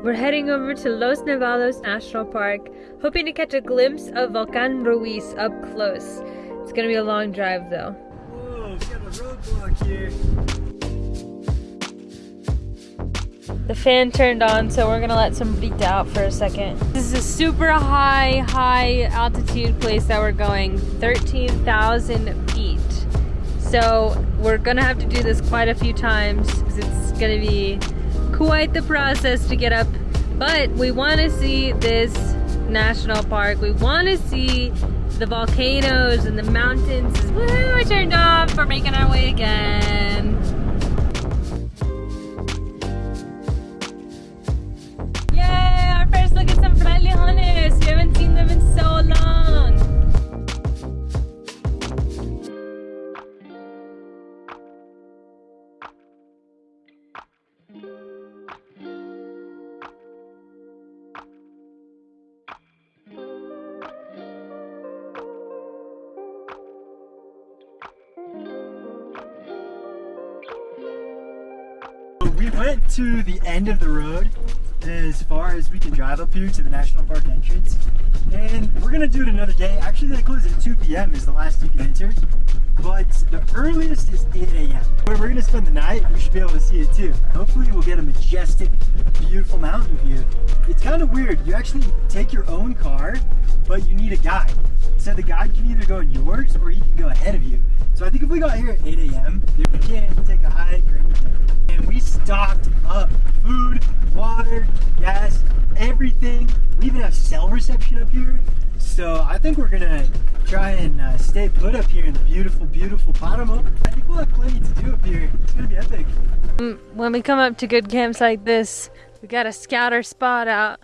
We're heading over to Los Nevados National Park, hoping to catch a glimpse of Volcan Ruiz up close. It's gonna be a long drive though. The fan turned on, so we're gonna let some beat out for a second. This is a super high, high altitude place that we're going, 13,000 feet. So we're gonna have to do this quite a few times because it's gonna be quite the process to get up. But we wanna see this national park. We wanna see the volcanoes and the mountains. Woo, I turned off. We're making our way again. Yay, our first look at some frailejones. We haven't seen them in so long. We went to the end of the road as far as we can drive up here to the national park entrance. And we're gonna do it another day. Actually, they close at 2 p.m. is the last you can enter. But the earliest is 8 a.m. When we're gonna spend the night, we should be able to see it too. Hopefully we'll get a majestic, beautiful mountain view. It's kind of weird. You actually take your own car, but you need a guide. So the guide can either go in yours or he can go ahead of you. So I think if we got here at 8 a.m., we can't take a hike or. And we stocked up food, water, gas, everything. We even have cell reception up here. So I think we're gonna try and uh, stay put up here in the beautiful, beautiful Paramo. I think we'll have plenty to do up here. It's gonna be epic. Mm, When we come up to good camps like this, we got to scout our spot out.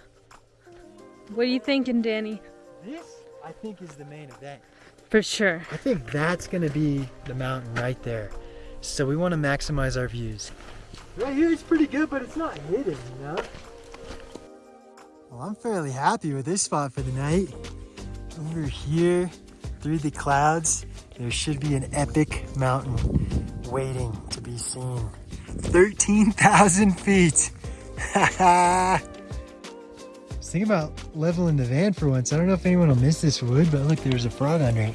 What are you thinking, Danny? This, I think, is the main event. For sure. I think that's gonna be the mountain right there. So we want to maximize our views. Right here it's pretty good, but it's not hidden, you know? Well, I'm fairly happy with this spot for the night. Over here, through the clouds, there should be an epic mountain waiting to be seen. 13,000 feet. Just think about leveling the van for once. I don't know if anyone will miss this wood, but look, there's a frog under it.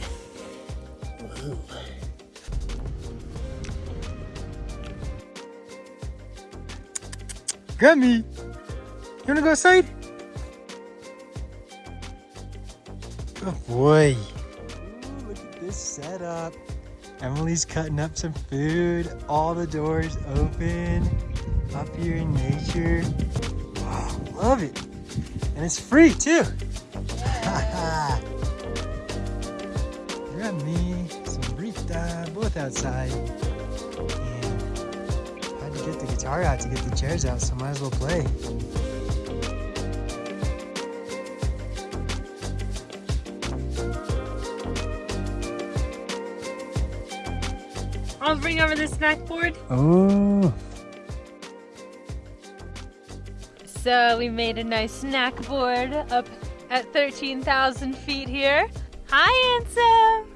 Gummy, you wanna go outside? Good boy. Ooh, look at this setup. Emily's cutting up some food. All the doors open. Up here in nature. Wow, love it. And it's free too. got me, some Brita, both outside. Guitar out to get the chairs out, so might as well play. I'll bring over the snack board. Oh, So we made a nice snack board up at 13,000 feet here. Hi, Ansem!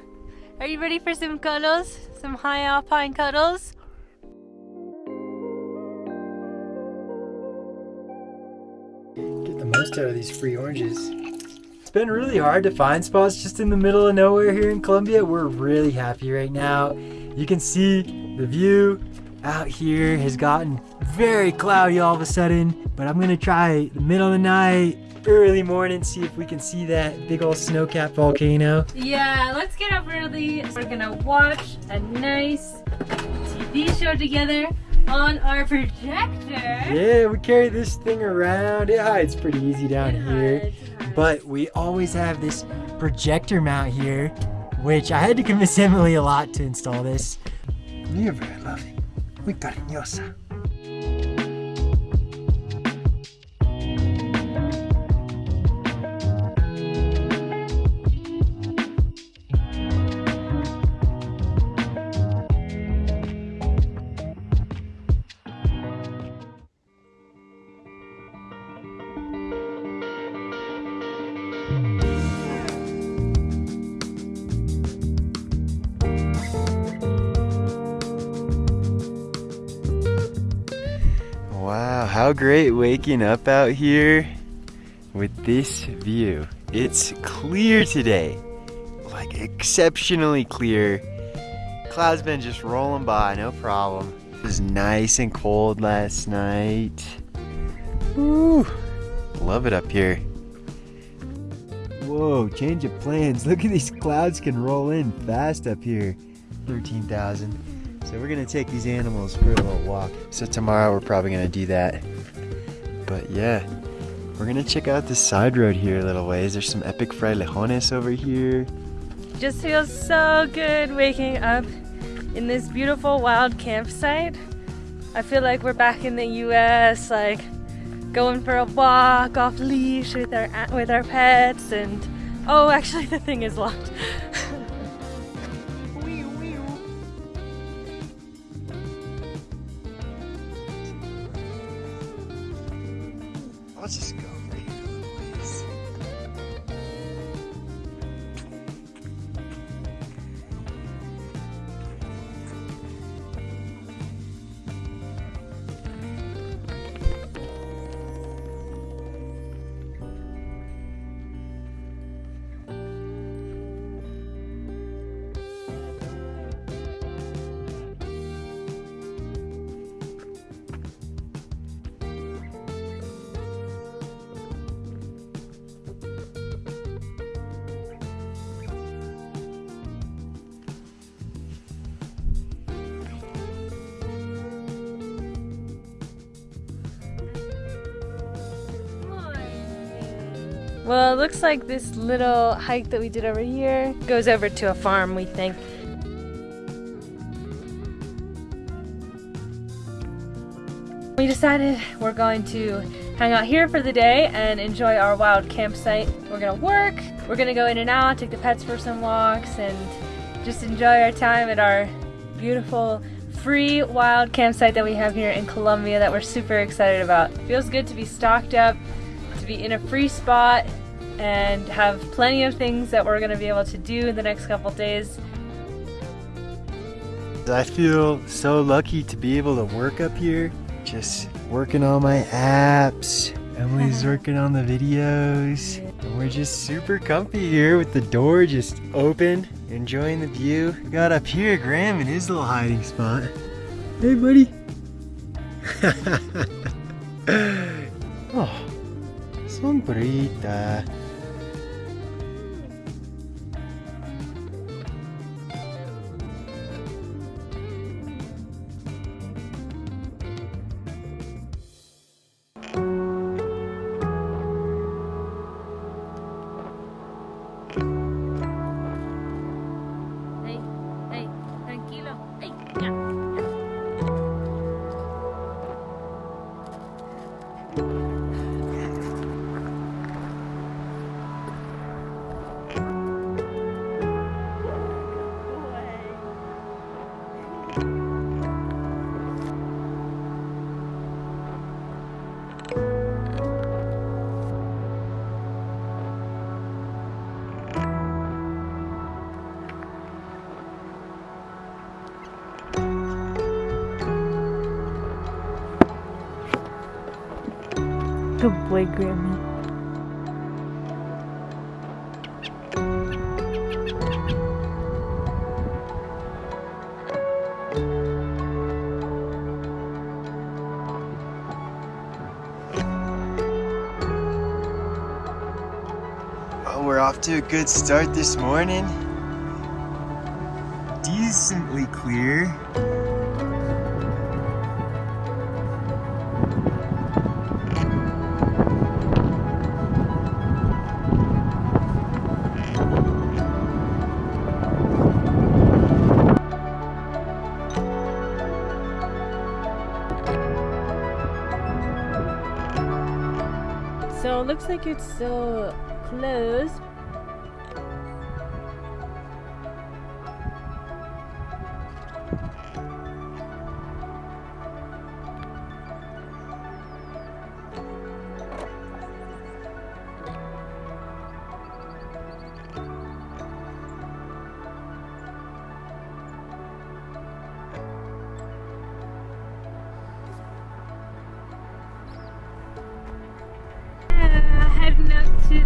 Are you ready for some cuddles? Some high alpine cuddles? Most out of these free oranges. It's been really hard to find spots just in the middle of nowhere here in Colombia. We're really happy right now. You can see the view out here has gotten very cloudy all of a sudden, but I'm gonna try the middle of the night, early morning, see if we can see that big old snow-capped volcano. Yeah, let's get up early. We're gonna watch a nice TV show together on our projector. Yeah, we carry this thing around. It hides pretty easy down It here. hides, hides. But we always have this projector mount here, which I had to convince Emily a lot to install this. You're very loving. Muy cariñosa. Great waking up out here with this view. It's clear today, like exceptionally clear. Clouds been just rolling by, no problem. It was nice and cold last night. Woo, love it up here. Whoa, change of plans. Look at these clouds can roll in fast up here. 13,000. So we're gonna take these animals for a little walk. So tomorrow we're probably gonna do that. But yeah, we're gonna check out the side road here a little ways. There's some epic fried frailejones over here. Just feels so good waking up in this beautiful wild campsite. I feel like we're back in the US, like going for a walk off leash with our with our pets and oh actually the thing is locked. Well, it looks like this little hike that we did over here goes over to a farm, we think. We decided we're going to hang out here for the day and enjoy our wild campsite. We're gonna work, we're gonna go in and out, take the pets for some walks, and just enjoy our time at our beautiful free wild campsite that we have here in Colombia that we're super excited about. Feels good to be stocked up, to be in a free spot, and have plenty of things that we're gonna be able to do in the next couple days. I feel so lucky to be able to work up here. Just working on my apps. Emily's uh-huh. working on the videos. And we're just super comfy here with the door just open, enjoying the view. Got up here Graham in his little hiding spot. Hey, buddy. oh, sombrita. Good boy, Grammy. Oh, we're off to a good start this morning. Decently clear. Looks like it's still closed.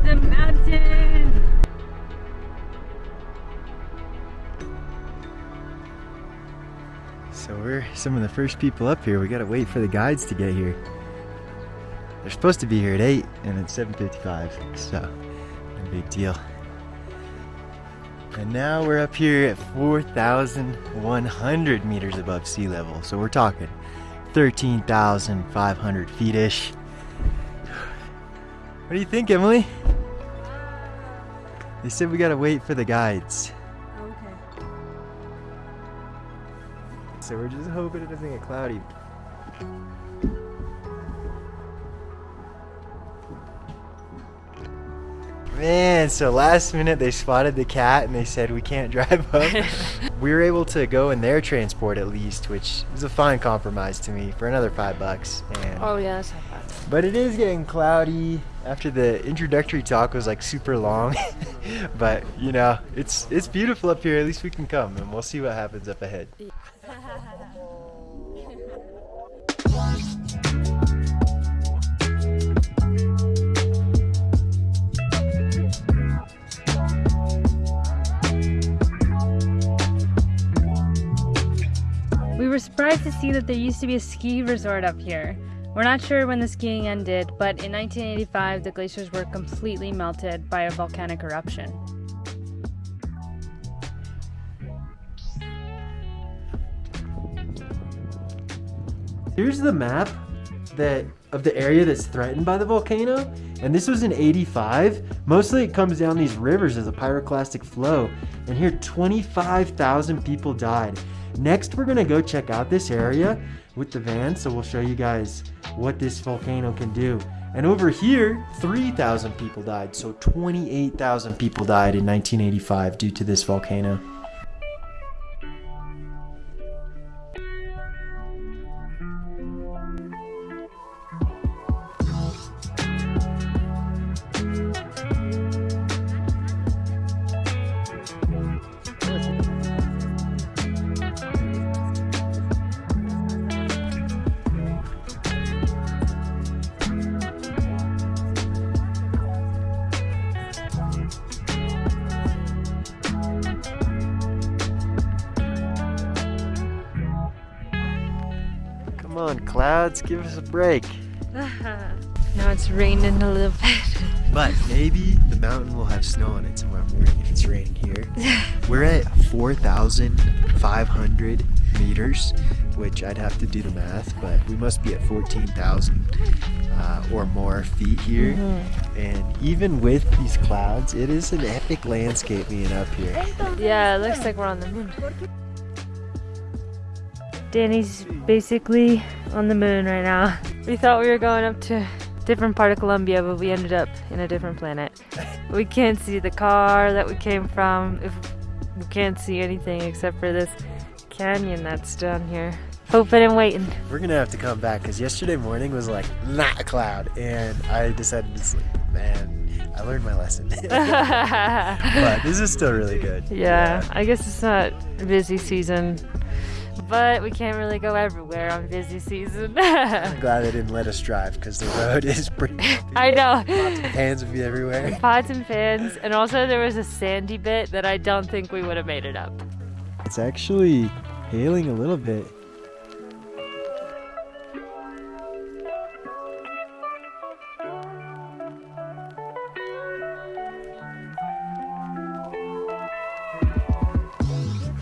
The mountain. So we're some of the first people up here. We gotta wait for the guides to get here. They're supposed to be here at 8 and it's 7.55, so no big deal. And now we're up here at 4,100 meters above sea level. So we're talking 13,500 feet-ish. What do you think, Emily? They said we gotta wait for the guides. Oh, okay. So we're just hoping it doesn't get cloudy. Man, so last minute they spotted the cat and they said we can't drive up. we were able to go in their transport at least, which is a fine compromise to me for another five bucks. And Oh yeah, that's not bad. But it is getting cloudy after the introductory talk was like super long. but you know, it's it's beautiful up here. At least we can come and we'll see what happens up ahead. We were surprised to see that there used to be a ski resort up here. We're not sure when the skiing ended, but in 1985 the glaciers were completely melted by a volcanic eruption. Here's the map that of the area that's threatened by the volcano. And this was in 85. Mostly it comes down these rivers as a pyroclastic flow. And here 25,000 people died. Next we're gonna go check out this area with the van. So we'll show you guys what this volcano can do. And over here, 3,000 people died. So 28,000 people died in 1985 due to this volcano. Clouds, give us a break. now it's raining a little bit. But maybe the mountain will have snow on it tomorrow morning if it's raining here. We're at 4,500 meters, which I'd have to do the math, but we must be at 14,000 uh, or more feet here. And even with these clouds, it is an epic landscape being up here. Yeah, it looks like we're on the moon. Danny's basically on the moon right now. We thought we were going up to a different part of Colombia, but we ended up in a different planet. We can't see the car that we came from. If we can't see anything except for this canyon that's down here. Hoping and waiting. We're gonna have to come back because yesterday morning was like not a cloud, and I decided to sleep. And I learned my lesson. but this is still really good. Yeah, I guess it's not a busy season, but we can't really go everywhere on busy season. I'm glad they didn't let us drive because the road is pretty. I know. Hands would be everywhere. Pots and pans, and also there was a sandy bit that I don't think we would have made it up. It's actually hailing a little bit.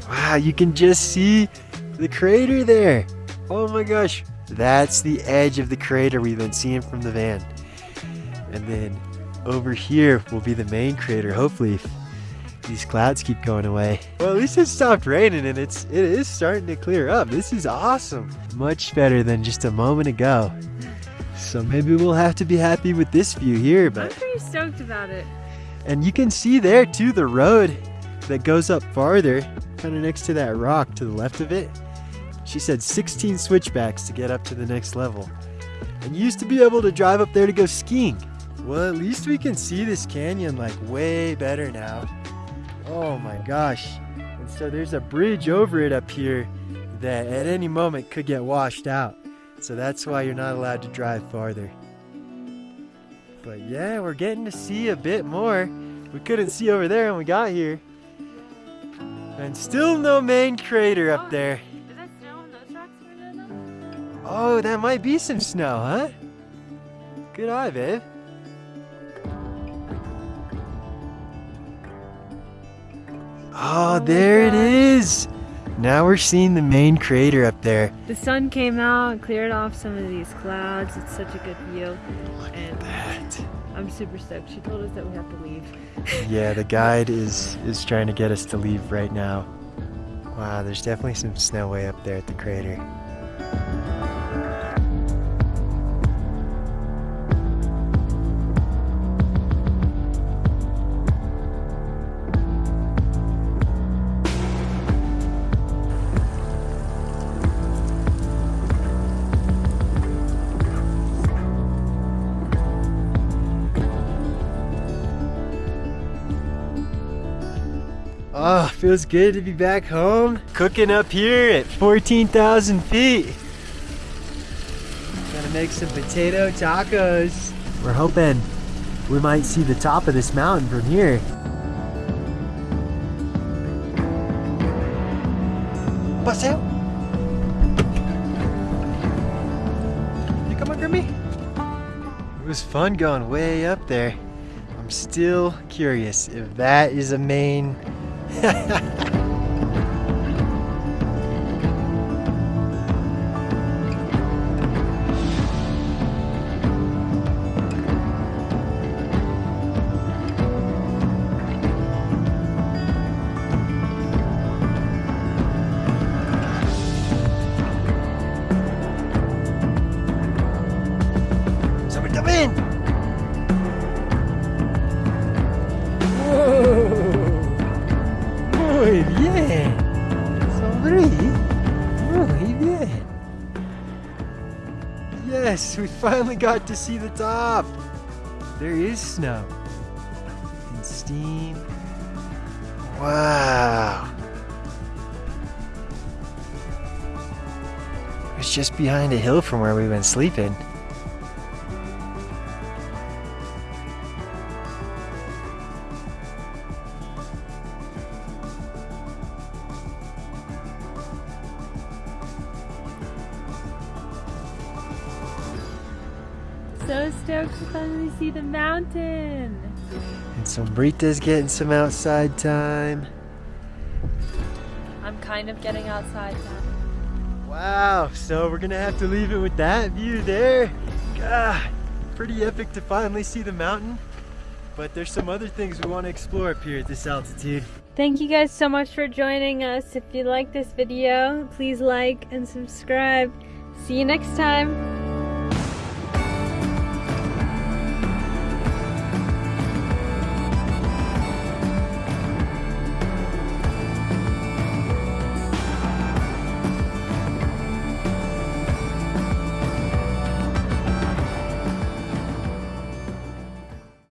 Wow, you can just see the crater there. Oh my gosh. That's the edge of the crater we've been seeing from the van. And then over here will be the main crater, hopefully, these clouds keep going away. Well, at least it stopped raining and it's it is starting to clear up. This is awesome. Much better than just a moment ago. So maybe we'll have to be happy with this view here, but I'm pretty stoked about it. and you can see there too the road that goes up farther, kind of next to that rock to the left of it. She said 16 switchbacks to get up to the next level. And used to be able to drive up there to go skiing. Well, at least we can see this canyon like way better now. Oh my gosh. And so there's a bridge over it up here that at any moment could get washed out. So that's why you're not allowed to drive farther. But yeah, we're getting to see a bit more. We couldn't see over there when we got here. And still no main crater up there. Oh, that might be some snow, huh? Good eye, babe. Ah, oh, my there it is! Now we're seeing the main crater up there. The sun came out, and cleared off some of these clouds. It's such a good view. Look And That. I'm super stoked. She told us that we have to leave. Yeah, the guide is is trying to get us to leave right now. Wow, there's definitely some snow way up there at the crater. Feels good to be back home. Cooking up here at 14,000 feet. Gonna make some potato tacos. We're hoping we might see the top of this mountain from here. Paseo. You coming for me? It was fun going way up there. I'm still curious if that is a main Ha ha ha! Yes, we finally got to see the top. There is snow. And steam. Wow. It's just behind a hill from where we've been sleeping. Brita's getting some outside time. I'm kind of getting outside now. Wow, so we're gonna have to leave it with that view there. God, pretty epic to finally see the mountain. But there's some other things we want to explore up here at this altitude. Thank you guys so much for joining us. If you like this video, please like and subscribe. See you next time.